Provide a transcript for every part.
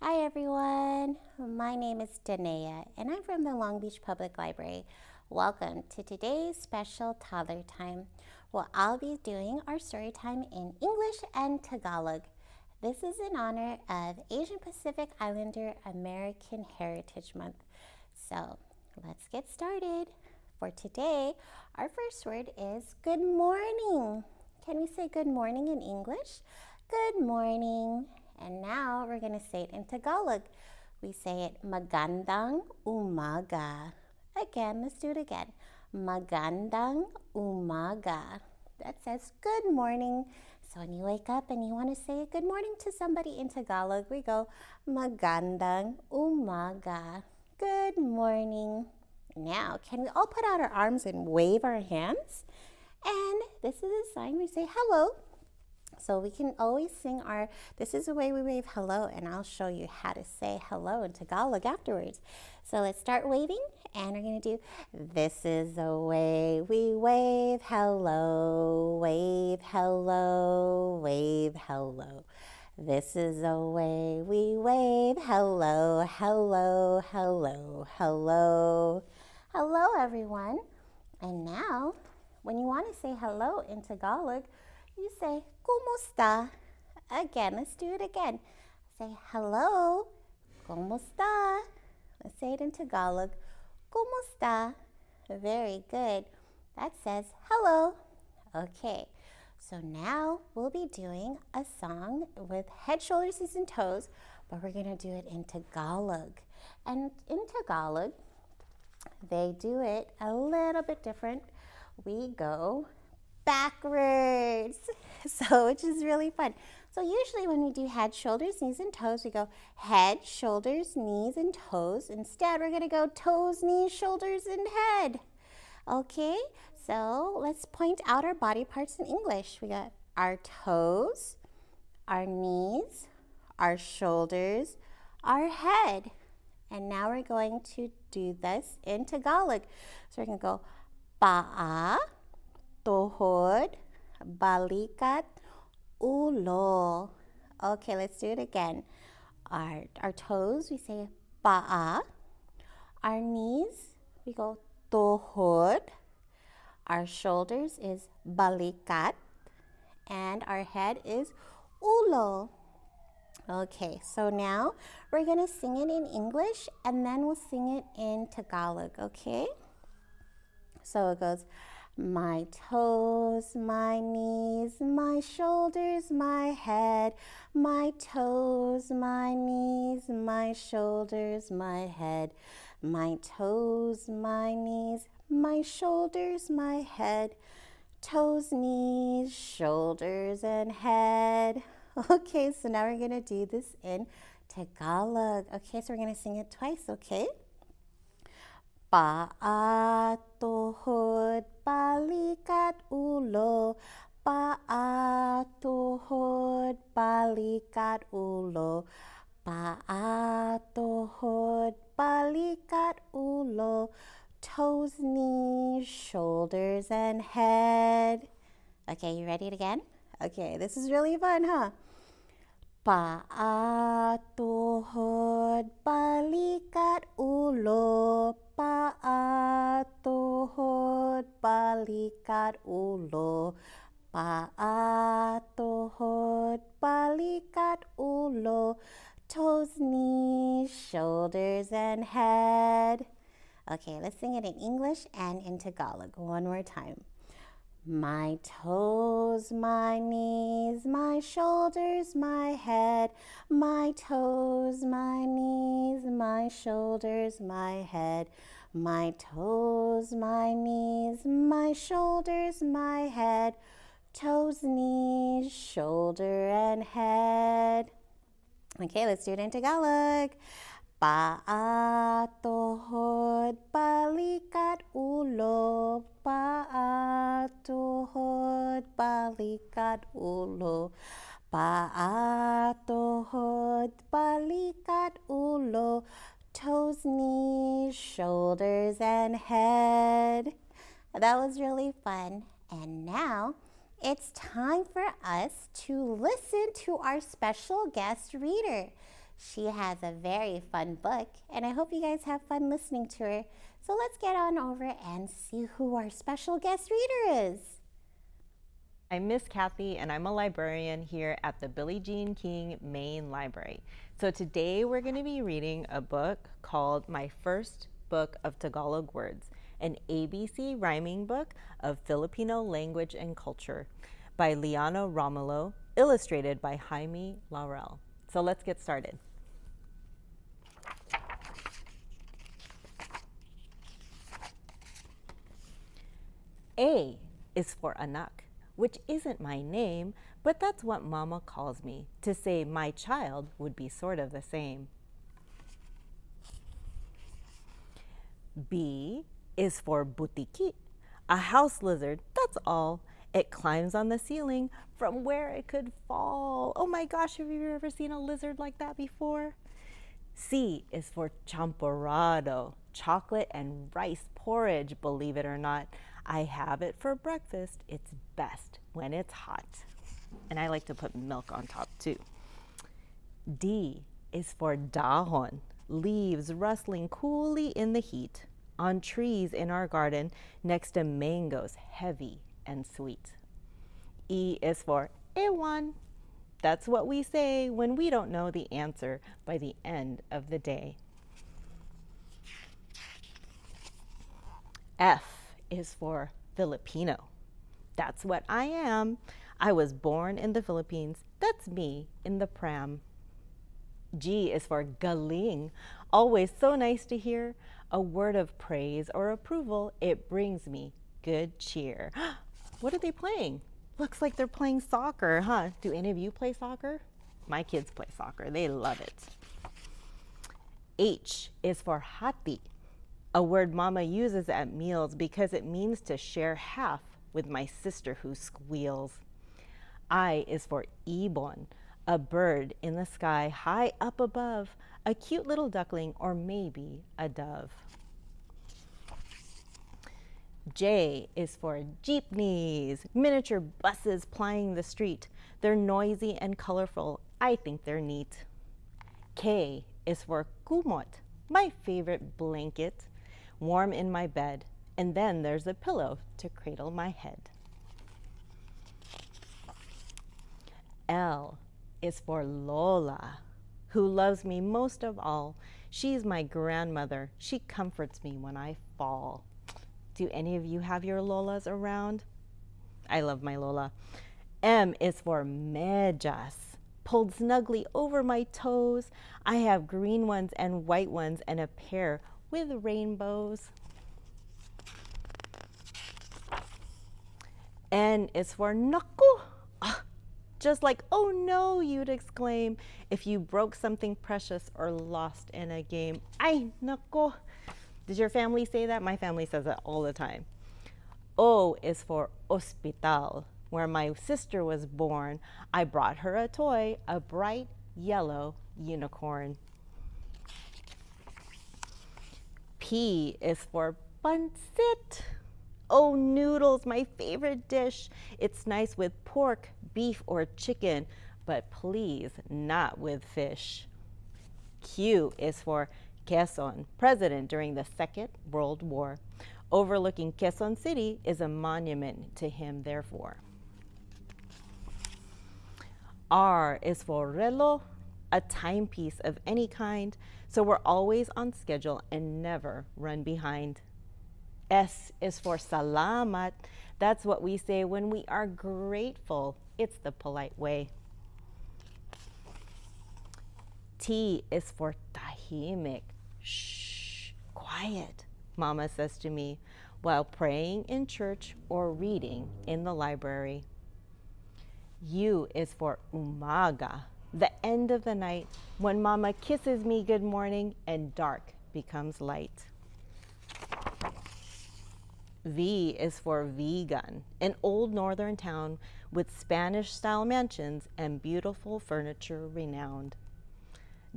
Hi everyone, my name is Danea and I'm from the Long Beach Public Library. Welcome to today's special toddler time. Well, I'll be doing our story time in English and Tagalog. This is in honor of Asian Pacific Islander American Heritage Month. So let's get started. For today, our first word is good morning. Can we say good morning in English? Good morning. And now we're going to say it in Tagalog. We say it magandang umaga. Again, let's do it again. Magandang umaga. That says good morning. So when you wake up and you want to say good morning to somebody in Tagalog, we go magandang umaga. Good morning. Now, can we all put out our arms and wave our hands? And this is a sign we say hello so we can always sing our, this is the way we wave hello, and I'll show you how to say hello in Tagalog afterwards. So let's start waving, and we're gonna do, this is the way we wave hello, wave hello, wave hello. This is the way we wave hello, hello, hello, hello. Hello, everyone. And now, when you want to say hello in Tagalog, you say, Kumusta? Again, let's do it again. Say, hello, Kumusta? Let's say it in Tagalog. Kumusta? Very good. That says hello. Okay, so now we'll be doing a song with head, shoulders, knees, and toes, but we're going to do it in Tagalog. And in Tagalog, they do it a little bit different. We go backwards. So, which is really fun. So usually when we do head, shoulders, knees, and toes, we go head, shoulders, knees, and toes. Instead, we're gonna go toes, knees, shoulders, and head. Okay, so let's point out our body parts in English. We got our toes, our knees, our shoulders, our head. And now we're going to do this in Tagalog. So we're gonna go pa'a, tuhod, balikat, ulo. Okay, let's do it again. Our, our toes, we say pa'a. Our knees, we go tuhod. Our shoulders is balikat. And our head is ulo. Okay, so now we're going to sing it in English and then we'll sing it in Tagalog, okay? So it goes, my toes, my knees, my shoulders, my head, my toes, my knees, my shoulders, my head, my toes, my knees, my shoulders, my head, toes, knees, shoulders, and head. Okay, so now we're going to do this in Tagalog. Okay, so we're going to sing it twice, okay? Balikat ulo Paatuhod balikat ulo Paatuhod balikat ulo Toes, knees, shoulders, and head. Okay, you ready again? Okay, this is really fun, huh? Paatuhod balikat ulo balikat ulo Paatuhod balikat ulo Toes, knees, shoulders, and head. Okay, let's sing it in English and in Tagalog one more time. My toes, my knees, my shoulders, my head, my toes, my knees, my shoulders, my head, my toes, my knees, my shoulders, my head, toes, knees, shoulder, and head. Okay, let's do it in Tagalog. Paatuhod, balikat ulo, paatuhod, balikat ulo. Paatuhod, balikat ulo, toes, knees, shoulders, and head. That was really fun. And now it's time for us to listen to our special guest reader. She has a very fun book, and I hope you guys have fun listening to her. So let's get on over and see who our special guest reader is. I'm Miss Kathy, and I'm a librarian here at the Billie Jean King Main Library. So today we're going to be reading a book called My First Book of Tagalog Words, an ABC rhyming book of Filipino language and culture by Liana Romulo, illustrated by Jaime Laurel. So let's get started. A is for anak, which isn't my name, but that's what mama calls me. To say my child would be sort of the same. B is for butiki, a house lizard, that's all. It climbs on the ceiling from where it could fall. Oh my gosh, have you ever seen a lizard like that before? C is for champorado, chocolate and rice porridge, believe it or not. I have it for breakfast. It's best when it's hot. And I like to put milk on top too. D is for dahon, leaves rustling coolly in the heat on trees in our garden next to mangoes, heavy and sweet. E is for ewan. That's what we say when we don't know the answer by the end of the day. F is for Filipino. That's what I am. I was born in the Philippines. That's me in the pram. G is for galing. Always so nice to hear a word of praise or approval. It brings me good cheer. what are they playing? Looks like they're playing soccer, huh? Do any of you play soccer? My kids play soccer. They love it. H is for hati a word mama uses at meals because it means to share half with my sister who squeals. I is for ibon, a bird in the sky high up above, a cute little duckling or maybe a dove. J is for jeepneys, miniature buses plying the street. They're noisy and colorful. I think they're neat. K is for kumot, my favorite blanket warm in my bed, and then there's a pillow to cradle my head. L is for Lola, who loves me most of all. She's my grandmother. She comforts me when I fall. Do any of you have your Lolas around? I love my Lola. M is for Medyas, pulled snugly over my toes. I have green ones and white ones and a pair with rainbows. N is for naku. Ah, just like, oh no, you'd exclaim if you broke something precious or lost in a game. Ay, naku. Does your family say that? My family says that all the time. O is for ospital, where my sister was born. I brought her a toy, a bright yellow unicorn. P is for pancit. Oh, noodles, my favorite dish. It's nice with pork, beef, or chicken, but please not with fish. Q is for Quezon, president during the Second World War. Overlooking Quezon City is a monument to him, therefore. R is for reloj, a timepiece of any kind, so we're always on schedule and never run behind. S is for salamat. That's what we say when we are grateful. It's the polite way. T is for tahimik. Shh, quiet, Mama says to me while praying in church or reading in the library. U is for umaga the end of the night when mama kisses me good morning and dark becomes light. V is for Vigan, an old northern town with Spanish style mansions and beautiful furniture renowned.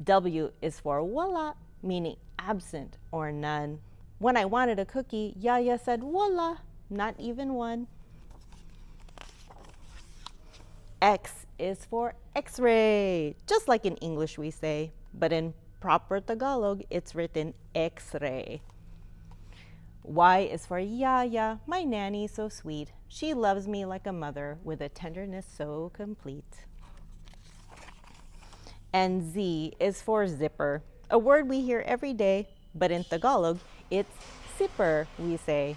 W is for wala, meaning absent or none. When I wanted a cookie, Yaya said wala, not even one. X is for X-ray, just like in English we say. but in proper Tagalog, it's written X-ray. Y is for Yaya, my nanny so sweet. She loves me like a mother with a tenderness so complete. And Z is for zipper, a word we hear every day, but in Tagalog, it's zipper, we say.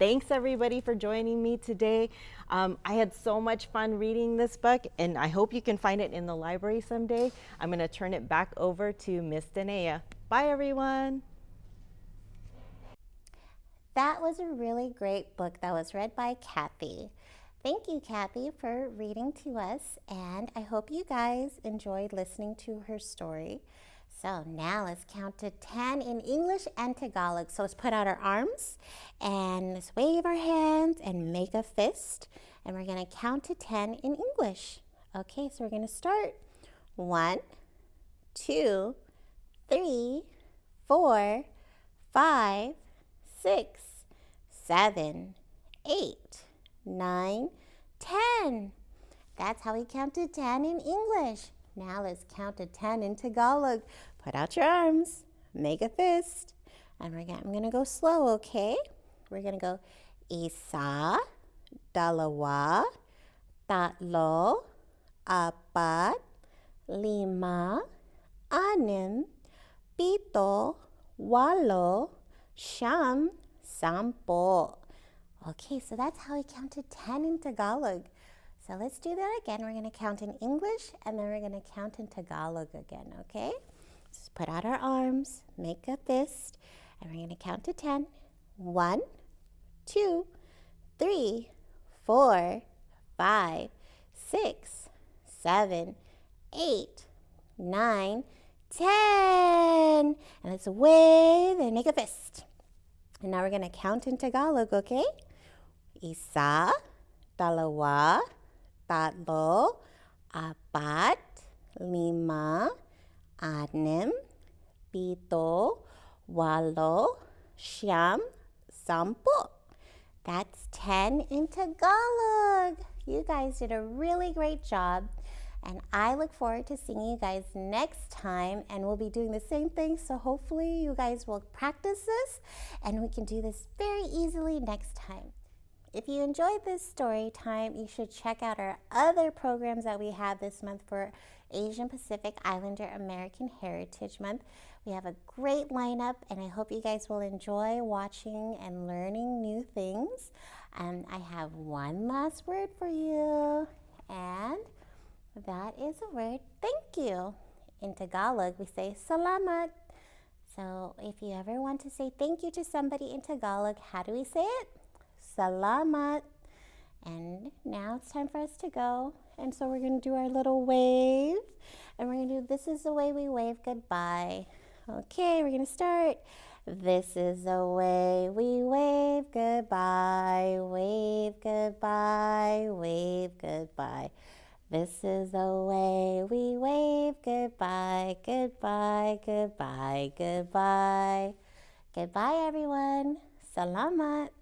Thanks everybody for joining me today. Um, I had so much fun reading this book and I hope you can find it in the library someday. I'm gonna turn it back over to Miss Danea. Bye everyone. That was a really great book that was read by Kathy. Thank you, Kathy, for reading to us, and I hope you guys enjoyed listening to her story. So now let's count to 10 in English and Tagalog. So let's put out our arms and let's wave our hands and make a fist. And we're to count to 10 in English. Okay, so we're to start. One, two, three, four, five, six, seven, eight, nine, ten. That's how we count to 10 in English. Now let's count to 10 in Tagalog. Put out your arms, make a fist, and we're gonna, I'm gonna go slow, okay? We're gonna go isa, dalawa, tatlo, apat, lima, anim, pito, walo, siyam, sampo. Okay, so that's how we count to 10 in Tagalog. So let's do that again. We're going to count in English and then we're going to count in Tagalog again, okay? Put out our arms, make a fist, and we're going to count to 10. One, two, three, four, five, six, seven, eight, nine, ten. And let's wave and make a fist. And now we're going to count in Tagalog, okay? Isa, dalawa, tatlo, apat, lima, anim, pito, walo, siyam, sampo. That's 10 in Tagalog. You guys did a really great job. And I look forward to seeing you guys next time. And we'll be doing the same thing. So hopefully you guys will practice this and we can do this very easily next time. If you enjoyed this story time, you should check out our other programs that we have this month for Asian Pacific Islander American Heritage Month. We have a great lineup and I hope you guys will enjoy watching and learning new things. And I have one last word for you and that is a word thank you. In Tagalog, we say salamat. So if you ever want to say thank you to somebody in Tagalog, how do we say it? Salamat. And now it's time for us to go. And so we're going to do our little wave. And we're going to do this is the way we wave goodbye. Okay, we're to start. This is the way we wave goodbye. Wave goodbye. Wave goodbye. This is the way we wave goodbye. Goodbye. Goodbye. Goodbye. Goodbye, everyone. Salamat.